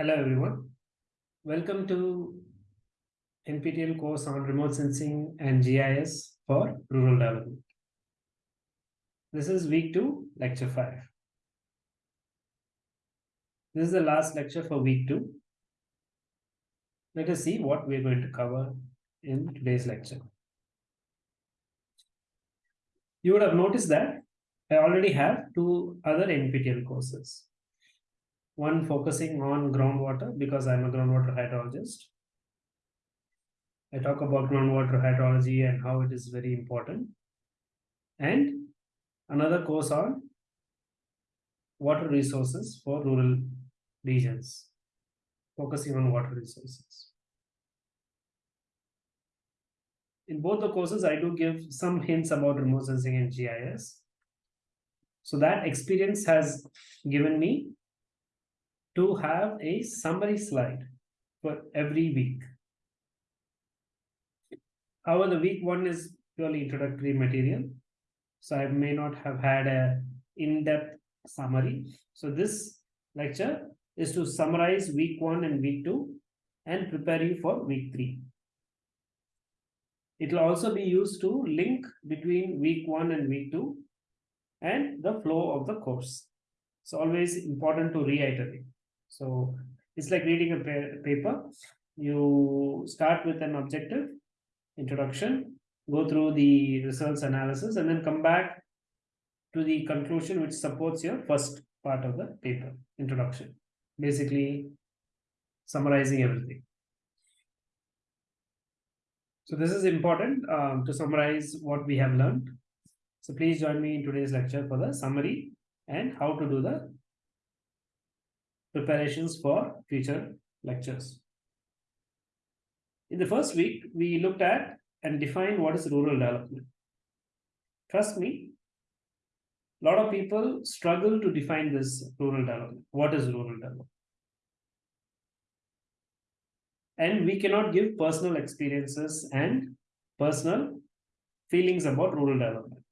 Hello everyone. Welcome to NPTEL course on remote sensing and GIS for rural development. This is week 2, lecture 5. This is the last lecture for week 2. Let us see what we're going to cover in today's lecture. You would have noticed that I already have two other NPTEL courses one focusing on groundwater because I'm a groundwater hydrologist. I talk about groundwater hydrology and how it is very important. And another course on water resources for rural regions, focusing on water resources. In both the courses, I do give some hints about remote sensing and GIS. So that experience has given me to have a summary slide for every week. However, the week one is purely introductory material. So I may not have had a in-depth summary. So this lecture is to summarize week one and week two and prepare you for week three. It will also be used to link between week one and week two and the flow of the course. It's always important to reiterate. So it's like reading a paper. You start with an objective, introduction, go through the results analysis, and then come back to the conclusion which supports your first part of the paper, introduction. Basically, summarizing everything. So this is important um, to summarize what we have learned. So please join me in today's lecture for the summary and how to do the preparations for future lectures. In the first week, we looked at and defined what is rural development. Trust me, a lot of people struggle to define this rural development. What is rural development? And we cannot give personal experiences and personal feelings about rural development.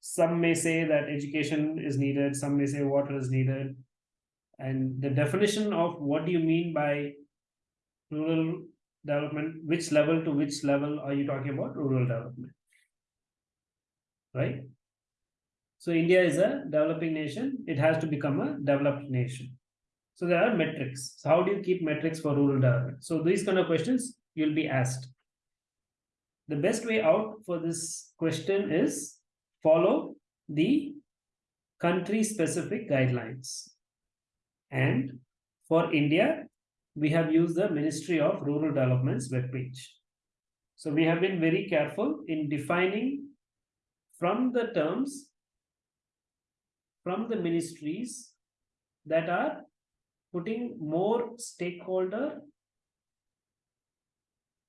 Some may say that education is needed, some may say water is needed, and the definition of what do you mean by rural development, which level to which level are you talking about rural development? Right? So India is a developing nation. It has to become a developed nation. So there are metrics. So how do you keep metrics for rural development? So these kind of questions you'll be asked. The best way out for this question is follow the country specific guidelines. And for India, we have used the Ministry of Rural Development's webpage. So we have been very careful in defining from the terms from the ministries that are putting more stakeholder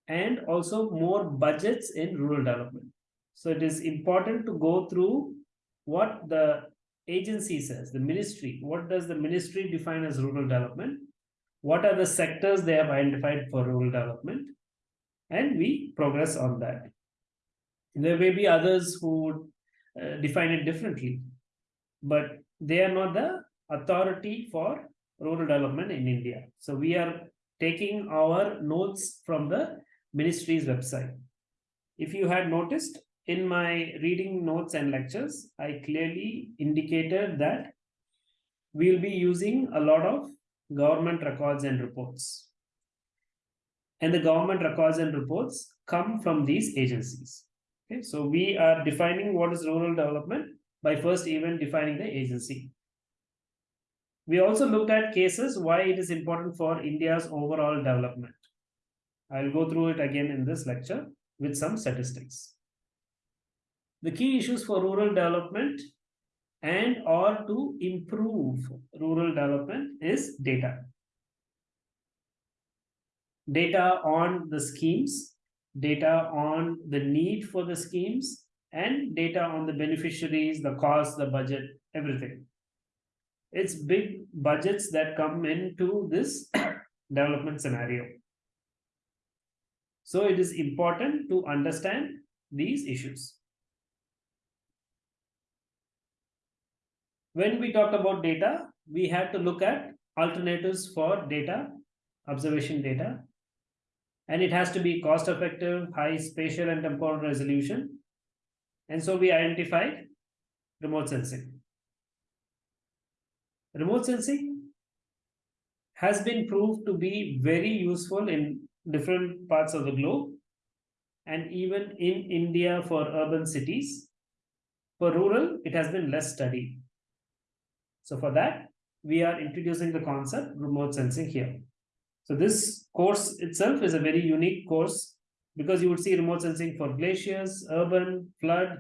and also more budgets in rural development. So it is important to go through what the agency says, the ministry, what does the ministry define as rural development? What are the sectors they have identified for rural development? And we progress on that. There may be others who would uh, define it differently, but they are not the authority for rural development in India. So we are taking our notes from the ministry's website. If you had noticed, in my reading notes and lectures, I clearly indicated that we'll be using a lot of government records and reports. And the government records and reports come from these agencies. Okay, so we are defining what is rural development by first even defining the agency. We also looked at cases why it is important for India's overall development. I'll go through it again in this lecture with some statistics. The key issues for rural development and or to improve rural development is data. Data on the schemes, data on the need for the schemes, and data on the beneficiaries, the cost, the budget, everything. it's big budgets that come into this development scenario. So it is important to understand these issues. When we talk about data, we have to look at alternatives for data, observation data, and it has to be cost effective, high spatial and temporal resolution. And so we identified remote sensing. Remote sensing has been proved to be very useful in different parts of the globe and even in India for urban cities. For rural, it has been less studied. So for that, we are introducing the concept remote sensing here. So this course itself is a very unique course because you would see remote sensing for glaciers, urban, flood,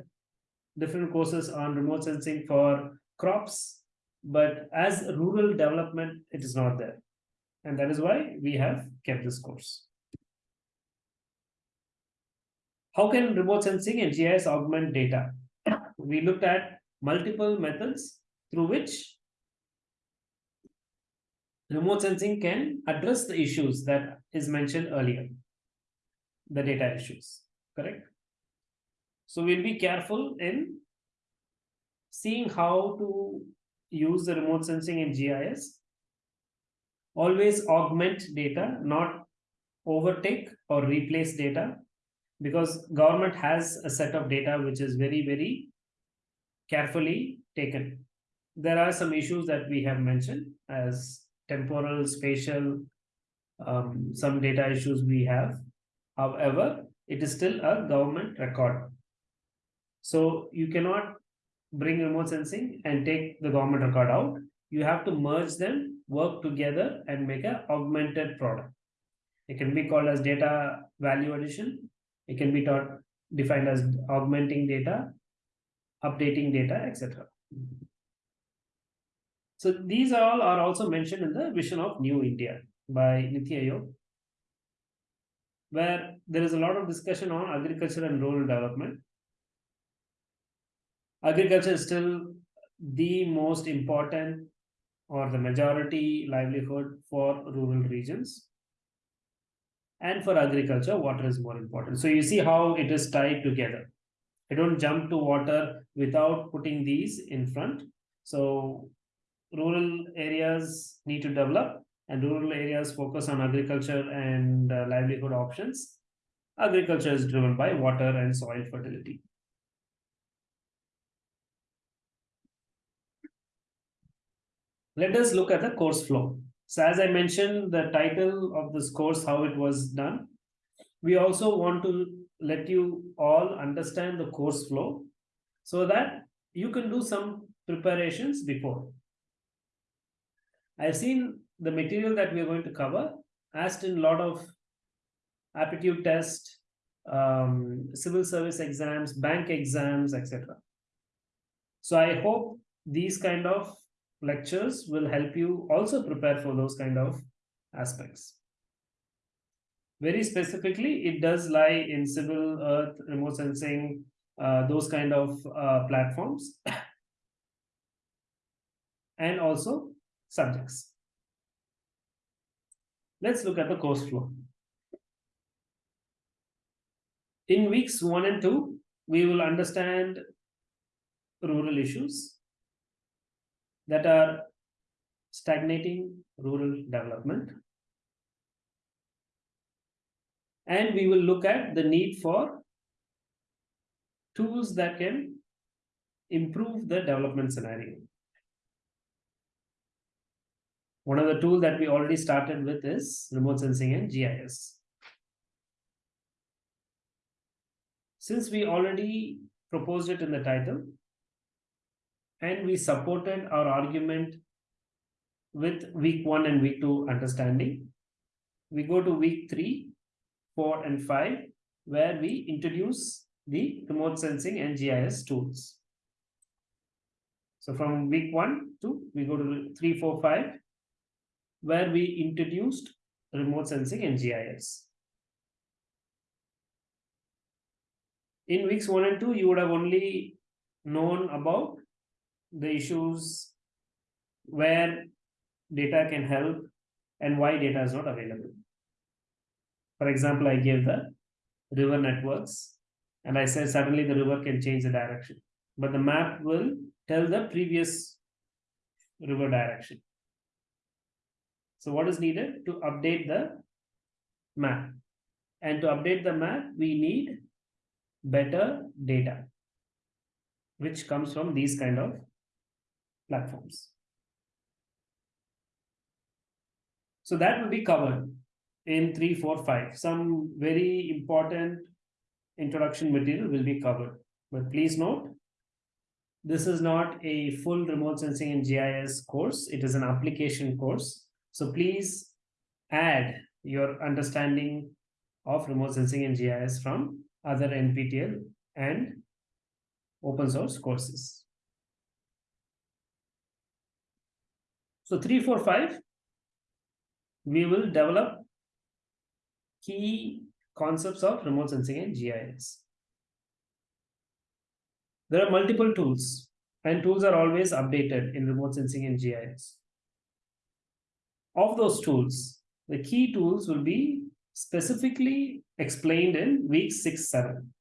different courses on remote sensing for crops. But as rural development, it is not there. And that is why we have kept this course. How can remote sensing and GIS augment data? We looked at multiple methods through which remote sensing can address the issues that is mentioned earlier, the data issues, correct? So we'll be careful in seeing how to use the remote sensing in GIS. Always augment data, not overtake or replace data, because government has a set of data which is very, very carefully taken. There are some issues that we have mentioned as temporal, spatial, um, some data issues we have. However, it is still a government record. So you cannot bring remote sensing and take the government record out. You have to merge them, work together and make an augmented product. It can be called as data value addition. It can be taught, defined as augmenting data, updating data, etc. So these all are also mentioned in the Vision of New India by Niti Aayog, where there is a lot of discussion on agriculture and rural development. Agriculture is still the most important or the majority livelihood for rural regions. And for agriculture, water is more important. So you see how it is tied together. I don't jump to water without putting these in front. So rural areas need to develop and rural areas focus on agriculture and uh, livelihood options. Agriculture is driven by water and soil fertility. Let us look at the course flow. So as I mentioned, the title of this course, how it was done. We also want to let you all understand the course flow so that you can do some preparations before. I've seen the material that we are going to cover asked in a lot of aptitude test, um, civil service exams, bank exams, etc. So I hope these kind of lectures will help you also prepare for those kind of aspects. Very specifically, it does lie in civil earth, remote sensing, uh, those kind of uh, platforms. and also subjects. Let's look at the course flow. In weeks one and two, we will understand rural issues that are stagnating rural development. And we will look at the need for tools that can improve the development scenario. One of the tools that we already started with is remote sensing and GIS. Since we already proposed it in the title, and we supported our argument with week one and week two understanding, we go to week three, four, and five, where we introduce the remote sensing and GIS tools. So from week one to we go to three, four, five, where we introduced remote sensing and GIS. In weeks one and two, you would have only known about the issues where data can help and why data is not available. For example, I gave the river networks and I said suddenly the river can change the direction, but the map will tell the previous river direction. So what is needed to update the map? And to update the map, we need better data, which comes from these kind of platforms. So that will be covered in three, four, five. Some very important introduction material will be covered. But please note, this is not a full remote sensing and GIS course. It is an application course. So please add your understanding of remote sensing and GIS from other NPTEL and open source courses. So 345, we will develop key concepts of remote sensing and GIS. There are multiple tools and tools are always updated in remote sensing and GIS. Of those tools, the key tools will be specifically explained in week 6, 7.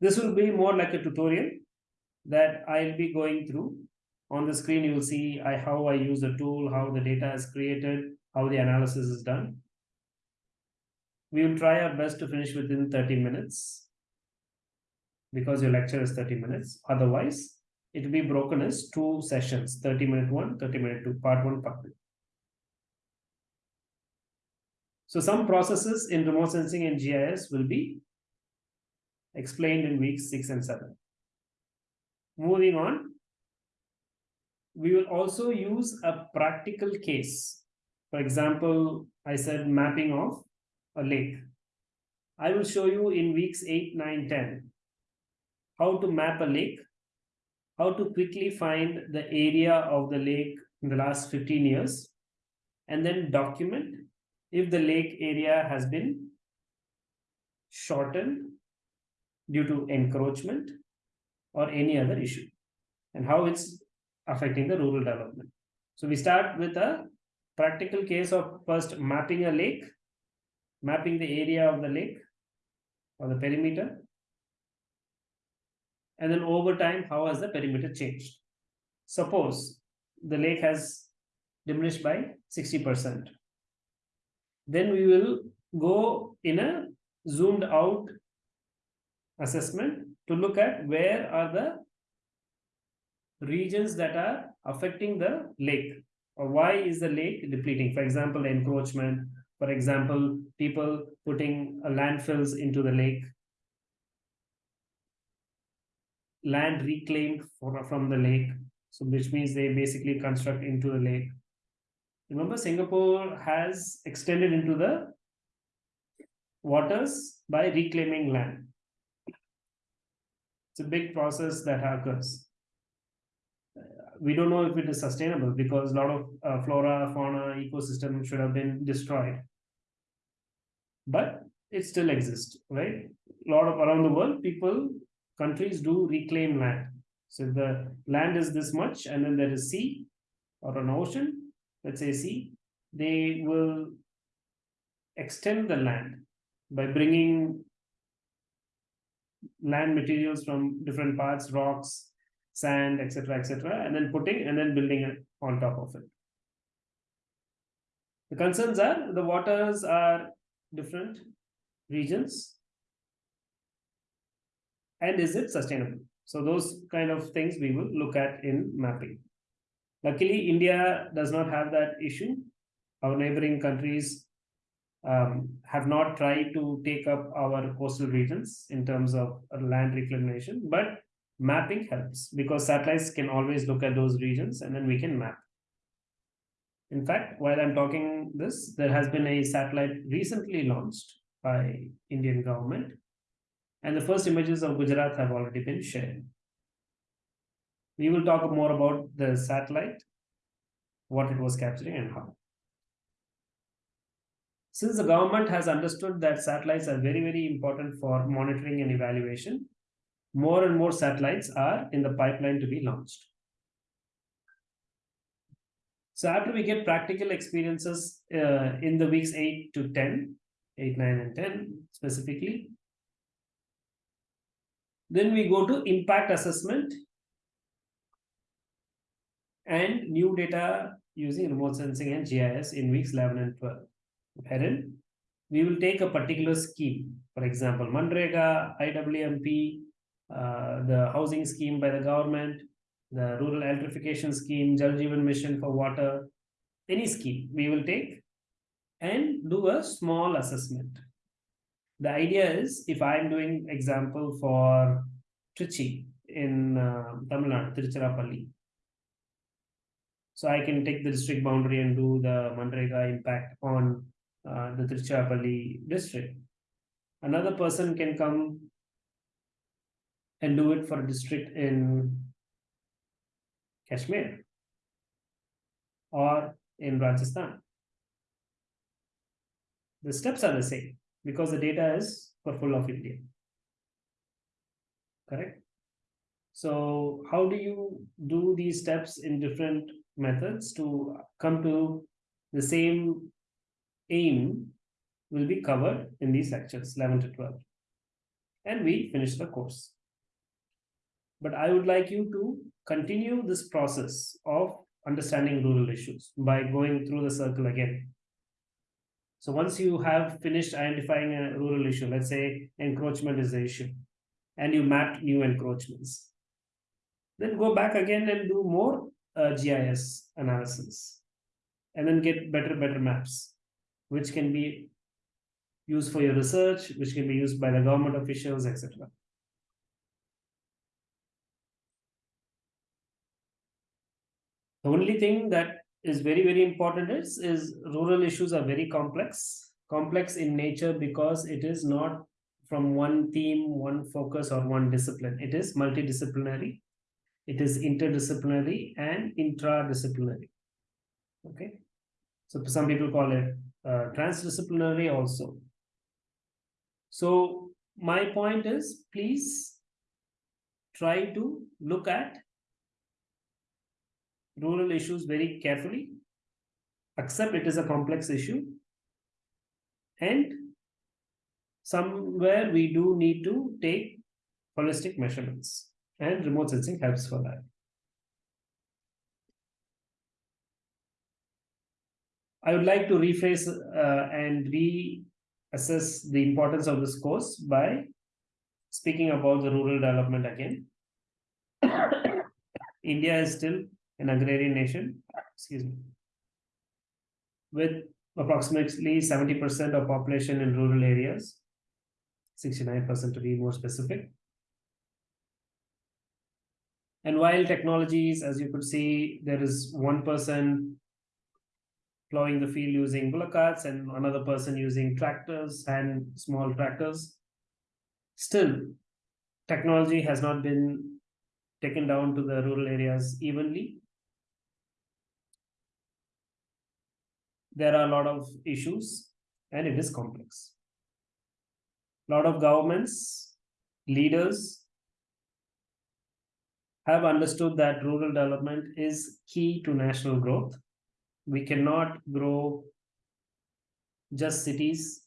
This will be more like a tutorial that I'll be going through on the screen, you will see I, how I use the tool, how the data is created, how the analysis is done. We will try our best to finish within 30 minutes because your lecture is 30 minutes. Otherwise, it will be broken as two sessions, 30 minute one, 30 minute two, part one, part two. So some processes in remote sensing and GIS will be explained in weeks six and seven. Moving on, we will also use a practical case. For example, I said mapping of a lake. I will show you in weeks 8, 9, 10 how to map a lake, how to quickly find the area of the lake in the last 15 years, and then document if the lake area has been shortened due to encroachment or any other issue, and how it's affecting the rural development. So we start with a practical case of first mapping a lake, mapping the area of the lake or the perimeter. And then over time, how has the perimeter changed? Suppose the lake has diminished by 60%. Then we will go in a zoomed out assessment to look at where are the regions that are affecting the lake. Or why is the lake depleting? For example encroachment. For example people putting uh, landfills into the lake. Land reclaimed for, from the lake. So which means they basically construct into the lake remember singapore has extended into the waters by reclaiming land it's a big process that occurs we don't know if it is sustainable because a lot of uh, flora, fauna, ecosystem should have been destroyed. But it still exists, right? A lot of around the world, people, countries do reclaim land. So the land is this much and then there is sea or an ocean, let's say sea, they will extend the land by bringing land materials from different parts, rocks, sand, etc., etc., and then putting and then building it on top of it. The concerns are the waters are different regions, and is it sustainable? So those kind of things we will look at in mapping. Luckily, India does not have that issue. Our neighboring countries um, have not tried to take up our coastal regions in terms of land reclamation, but mapping helps because satellites can always look at those regions and then we can map. In fact, while I'm talking this, there has been a satellite recently launched by Indian government and the first images of Gujarat have already been shared. We will talk more about the satellite, what it was capturing and how. Since the government has understood that satellites are very, very important for monitoring and evaluation, more and more satellites are in the pipeline to be launched. So after we get practical experiences uh, in the weeks 8 to 10, 8, 9 and 10 specifically, then we go to impact assessment and new data using remote sensing and GIS in weeks 11 and 12. Wherein we will take a particular scheme, for example, Manrega, IWMP, uh, the housing scheme by the government, the rural electrification scheme, Jal Jeevan mission for water, any scheme we will take and do a small assessment. The idea is if I'm doing example for Trichy in uh, Tamil Nadu, Tiruchirappalli, so I can take the district boundary and do the Manrega impact on uh, the Tiruchirappalli district. Another person can come and do it for a district in Kashmir or in Rajasthan. The steps are the same because the data is for full of India. Correct? So how do you do these steps in different methods to come to the same aim will be covered in these lectures 11 to 12 and we finish the course. But i would like you to continue this process of understanding rural issues by going through the circle again. So once you have finished identifying a rural issue let's say encroachment is the issue and you mapped new encroachments then go back again and do more GIS analysis and then get better, better maps, which can be used for your research, which can be used by the government officials, etc. The only thing that is very, very important is, is rural issues are very complex, complex in nature because it is not from one theme, one focus or one discipline. It is multidisciplinary it is interdisciplinary and intradisciplinary. Okay? So some people call it uh, transdisciplinary also. So my point is please try to look at rural issues very carefully. Accept it is a complex issue. And somewhere we do need to take holistic measurements and remote sensing helps for that. I would like to rephrase uh, and reassess the importance of this course by speaking about the rural development again. India is still an agrarian nation, excuse me, with approximately 70% of population in rural areas, 69% to be more specific. And while technologies, as you could see, there is one person plowing the field using bullock carts and another person using tractors and small tractors. Still, technology has not been taken down to the rural areas evenly. There are a lot of issues and it is complex. A lot of governments, leaders, have understood that rural development is key to national growth. We cannot grow just cities,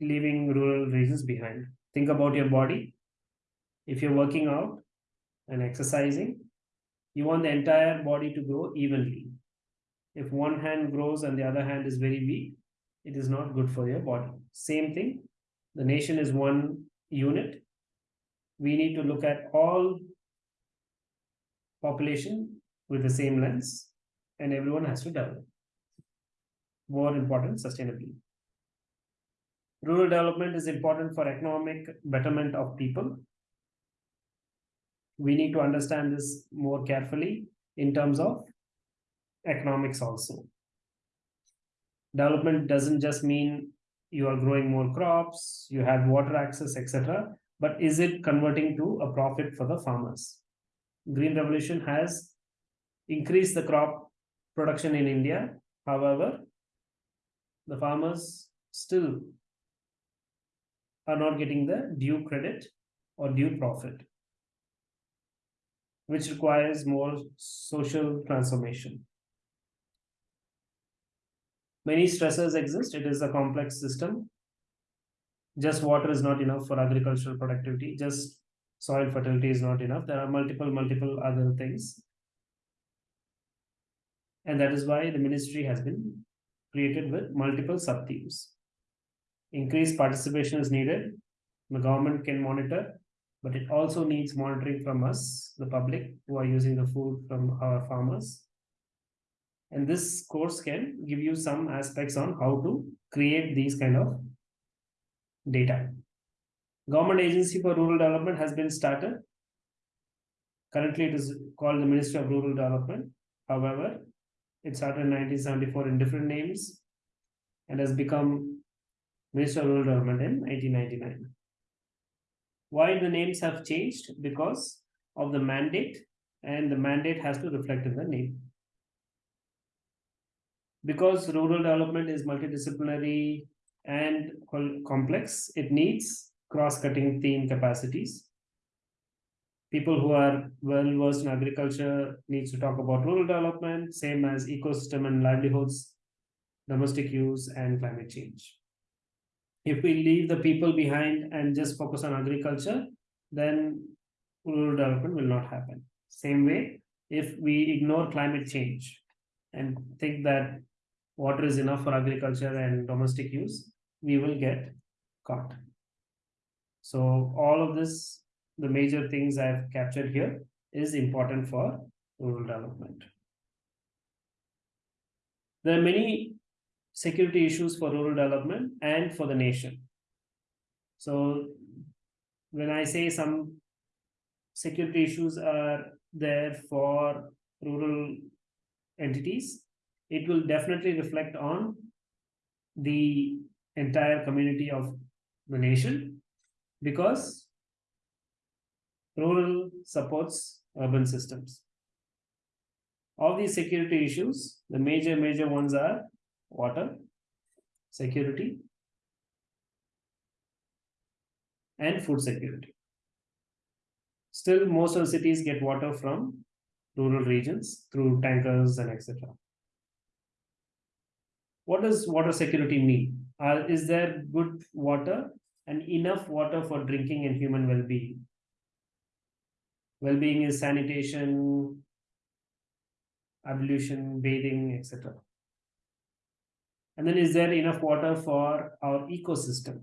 leaving rural regions behind. Think about your body. If you're working out and exercising, you want the entire body to grow evenly. If one hand grows and the other hand is very weak, it is not good for your body. Same thing, the nation is one unit we need to look at all population with the same lens and everyone has to develop. More important, sustainably. Rural development is important for economic betterment of people. We need to understand this more carefully in terms of economics also. Development doesn't just mean you are growing more crops, you have water access, etc but is it converting to a profit for the farmers? Green Revolution has increased the crop production in India. However, the farmers still are not getting the due credit or due profit. which requires more social transformation. Many stressors exist. It is a complex system. Just water is not enough for agricultural productivity. Just soil fertility is not enough. There are multiple, multiple other things. And that is why the ministry has been created with multiple sub-themes. Increased participation is needed. The government can monitor, but it also needs monitoring from us, the public, who are using the food from our farmers. And this course can give you some aspects on how to create these kind of data. Government Agency for Rural Development has been started. Currently, it is called the Ministry of Rural Development. However, it started in 1974 in different names and has become Ministry of Rural Development in 1999. Why the names have changed? Because of the mandate, and the mandate has to reflect in the name. Because rural development is multidisciplinary and complex, it needs cross-cutting theme capacities. People who are well versed in agriculture needs to talk about rural development, same as ecosystem and livelihoods, domestic use, and climate change. If we leave the people behind and just focus on agriculture, then rural development will not happen. Same way, if we ignore climate change and think that water is enough for agriculture and domestic use, we will get caught. So all of this, the major things I've captured here is important for rural development. There are many security issues for rural development and for the nation. So when I say some security issues are there for rural entities, it will definitely reflect on the entire community of the nation because rural supports urban systems. All these security issues, the major, major ones are water, security, and food security. Still, most of the cities get water from rural regions through tankers and etc. What does water security mean? Is there good water and enough water for drinking and human well-being. Well-being is sanitation, ablution, bathing, etc. And then is there enough water for our ecosystem,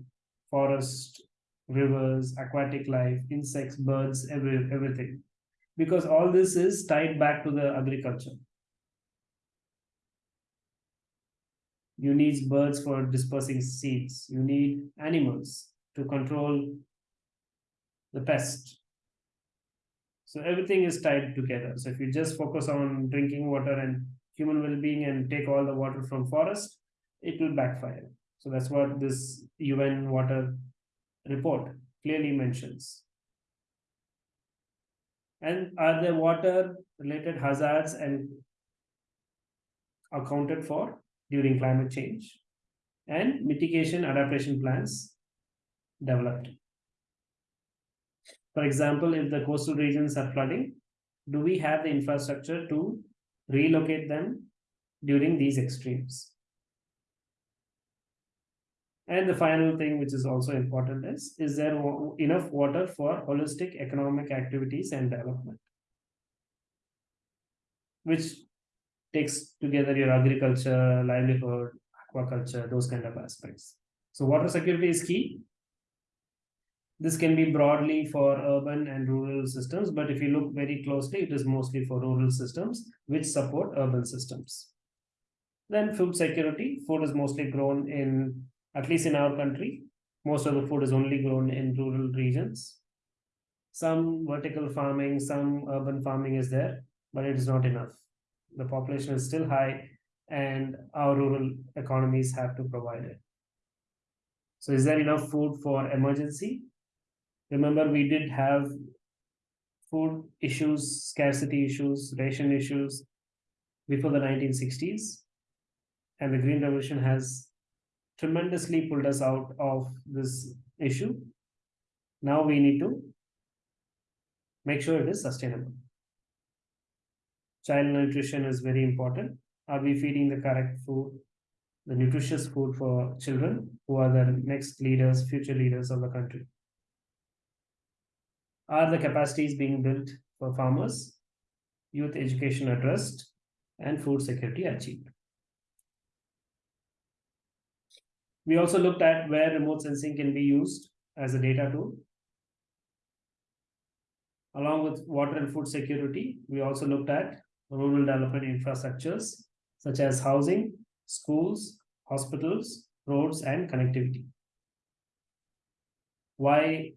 forest, rivers, aquatic life, insects, birds, every, everything. Because all this is tied back to the agriculture. You need birds for dispersing seeds. You need animals to control the pest. So everything is tied together. So if you just focus on drinking water and human well-being and take all the water from forest, it will backfire. So that's what this UN water report clearly mentions. And are there water related hazards and accounted for during climate change and mitigation adaptation plans developed. For example, if the coastal regions are flooding, do we have the infrastructure to relocate them during these extremes? And the final thing, which is also important, is is there enough water for holistic economic activities and development? Which takes together your agriculture, livelihood, aquaculture, those kind of aspects. So water security is key. This can be broadly for urban and rural systems, but if you look very closely, it is mostly for rural systems which support urban systems. Then food security, food is mostly grown in, at least in our country, most of the food is only grown in rural regions. Some vertical farming, some urban farming is there, but it is not enough. The population is still high and our rural economies have to provide it. So is there enough food for emergency? Remember, we did have food issues, scarcity issues, ration issues before the 1960s. And the Green Revolution has tremendously pulled us out of this issue. Now we need to make sure it is sustainable. Child nutrition is very important. Are we feeding the correct food, the nutritious food for children who are the next leaders, future leaders of the country? Are the capacities being built for farmers, youth education addressed, and food security achieved? We also looked at where remote sensing can be used as a data tool. Along with water and food security, we also looked at rural development infrastructures such as housing, schools, hospitals, roads, and connectivity. Why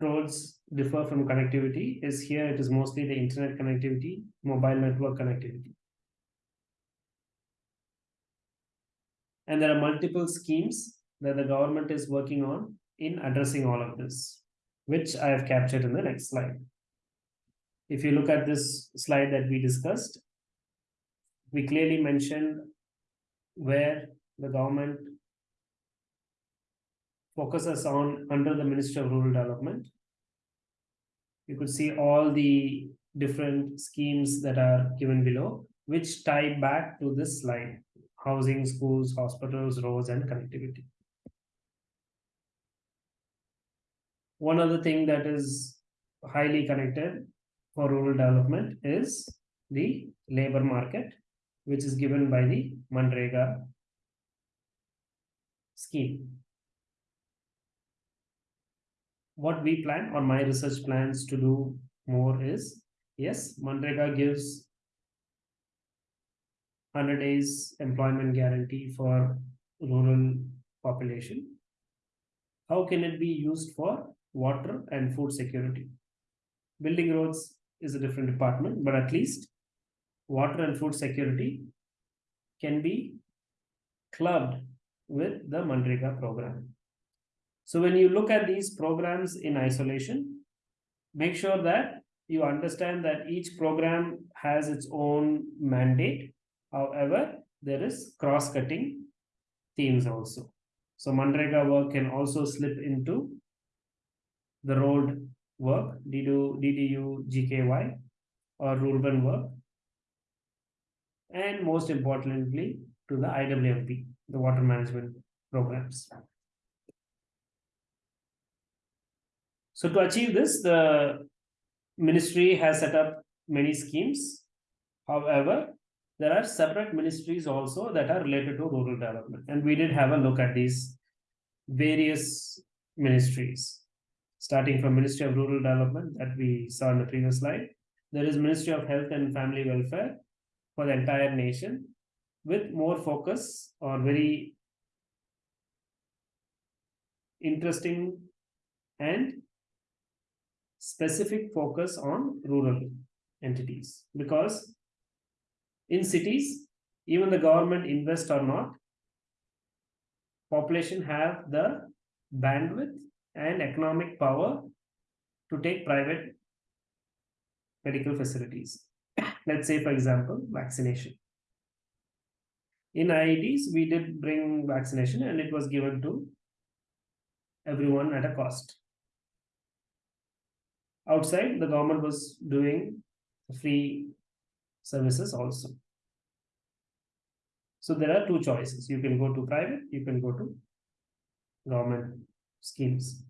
roads differ from connectivity is here it is mostly the internet connectivity, mobile network connectivity. And there are multiple schemes that the government is working on in addressing all of this, which I have captured in the next slide. If you look at this slide that we discussed, we clearly mentioned where the government focuses on under the Ministry of Rural Development. You could see all the different schemes that are given below, which tie back to this slide, housing, schools, hospitals, roads, and connectivity. One other thing that is highly connected for rural development is the labor market, which is given by the Manrega scheme. What we plan or my research plans to do more is, yes, Manrega gives 100 days employment guarantee for rural population. How can it be used for water and food security? Building roads is a different department, but at least water and food security can be clubbed with the Manrega program. So when you look at these programs in isolation, make sure that you understand that each program has its own mandate. However, there is cross-cutting themes also. So Manrega work can also slip into the road work, DDU, DDU GKY, or urban work. And most importantly, to the IWMP, the water management programs. So to achieve this, the ministry has set up many schemes. However, there are separate ministries also that are related to rural development. And we did have a look at these various ministries starting from Ministry of Rural Development that we saw in the previous slide. There is Ministry of Health and Family Welfare for the entire nation with more focus or very interesting and specific focus on rural entities because in cities even the government invest or not population have the bandwidth and economic power to take private medical facilities. Let's say, for example, vaccination. In IITs, we did bring vaccination and it was given to everyone at a cost. Outside, the government was doing free services also. So there are two choices. You can go to private, you can go to government schemes.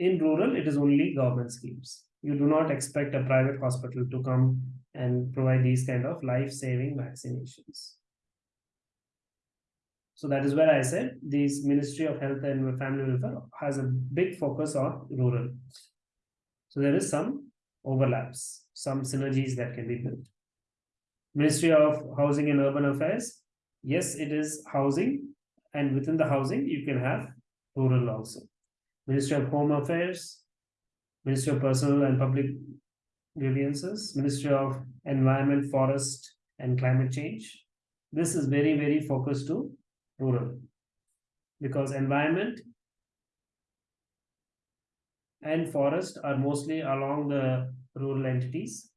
In rural, it is only government schemes. You do not expect a private hospital to come and provide these kind of life-saving vaccinations. So that is where I said this Ministry of Health and Family Welfare has a big focus on rural. So there is some overlaps, some synergies that can be built. Ministry of Housing and Urban Affairs, yes, it is housing, and within the housing, you can have rural also. Ministry of Home Affairs, Ministry of Personnel and Public Grievances, Ministry of Environment, Forest and Climate Change. This is very, very focused to rural because environment and forest are mostly along the rural entities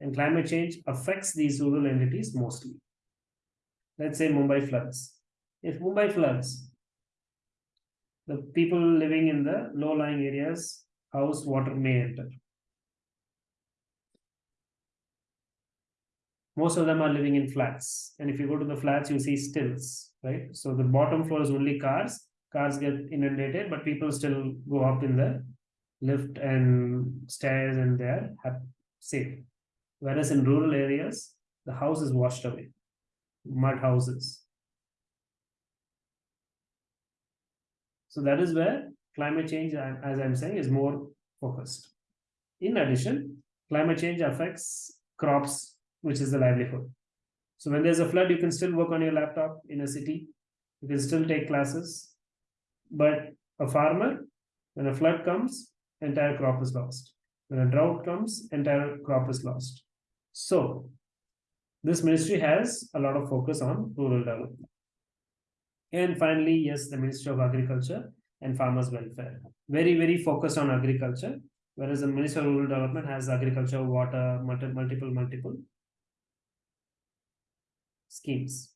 and climate change affects these rural entities mostly. Let's say Mumbai floods. If Mumbai floods, the people living in the low-lying areas, house water may enter. most of them are living in flats. And if you go to the flats, you see stills, right? So the bottom floor is only cars. Cars get inundated, but people still go up in the lift and stairs and they're safe. Whereas in rural areas, the house is washed away, mud houses. So that is where climate change, uh, as I'm saying, is more focused. In addition, climate change affects crops, which is the livelihood. So when there's a flood, you can still work on your laptop in a city. You can still take classes. But a farmer, when a flood comes, entire crop is lost. When a drought comes, entire crop is lost. So this ministry has a lot of focus on rural development. And finally, yes, the Ministry of Agriculture and Farmers Welfare. Very, very focused on agriculture, whereas the Ministry of Rural Development has agriculture, water, multi multiple, multiple schemes.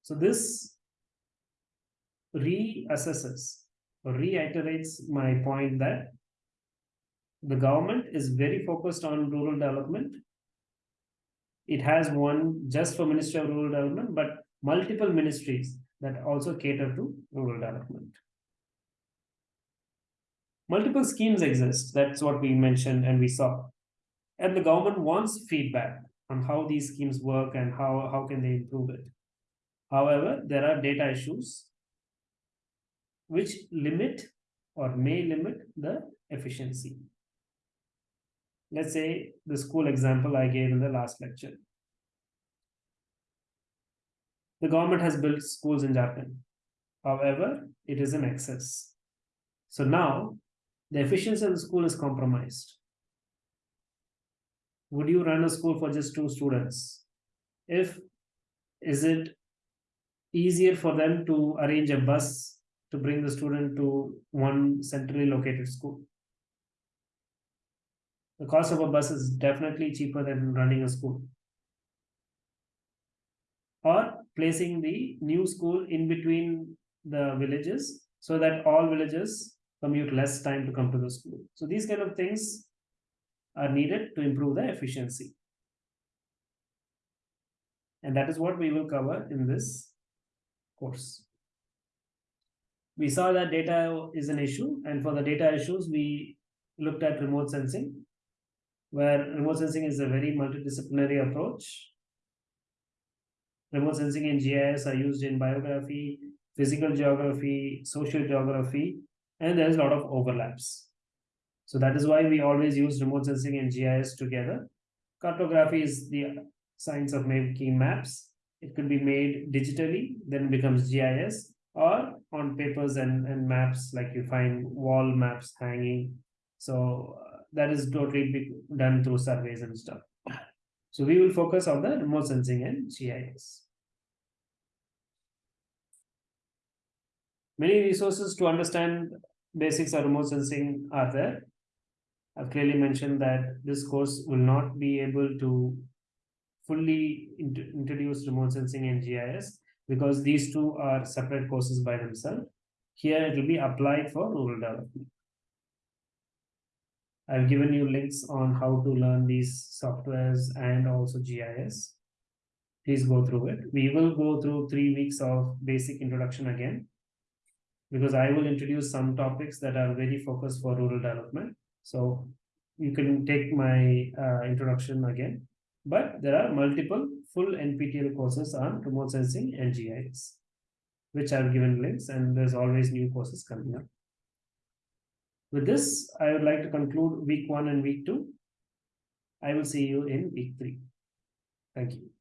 So this reassesses or reiterates my point that the government is very focused on rural development. It has one just for Ministry of Rural Development, but multiple ministries that also cater to rural development. Multiple schemes exist. That's what we mentioned and we saw. And the government wants feedback on how these schemes work and how, how can they improve it. However, there are data issues which limit or may limit the efficiency. Let's say the school example I gave in the last lecture. The government has built schools in Japan. However, it is in excess. So now the efficiency of the school is compromised. Would you run a school for just two students? If is it easier for them to arrange a bus to bring the student to one centrally located school? The cost of a bus is definitely cheaper than running a school. Or placing the new school in between the villages so that all villages commute less time to come to the school. So these kind of things are needed to improve the efficiency. And that is what we will cover in this course. We saw that data is an issue, and for the data issues, we looked at remote sensing where remote sensing is a very multidisciplinary approach. Remote sensing and GIS are used in biography, physical geography, social geography, and there's a lot of overlaps. So that is why we always use remote sensing and GIS together. Cartography is the science of making maps. It could be made digitally, then becomes GIS, or on papers and, and maps, like you find wall maps hanging. So that is totally done through surveys and stuff. So we will focus on the remote sensing and GIS. Many resources to understand basics of remote sensing are there. I've clearly mentioned that this course will not be able to fully int introduce remote sensing and GIS because these two are separate courses by themselves. Here it will be applied for rural development. I've given you links on how to learn these softwares and also GIS. Please go through it. We will go through three weeks of basic introduction again, because I will introduce some topics that are very focused for rural development. So you can take my uh, introduction again, but there are multiple full NPTEL courses on remote sensing and GIS, which I've given links and there's always new courses coming up. With this, I would like to conclude week one and week two. I will see you in week three. Thank you.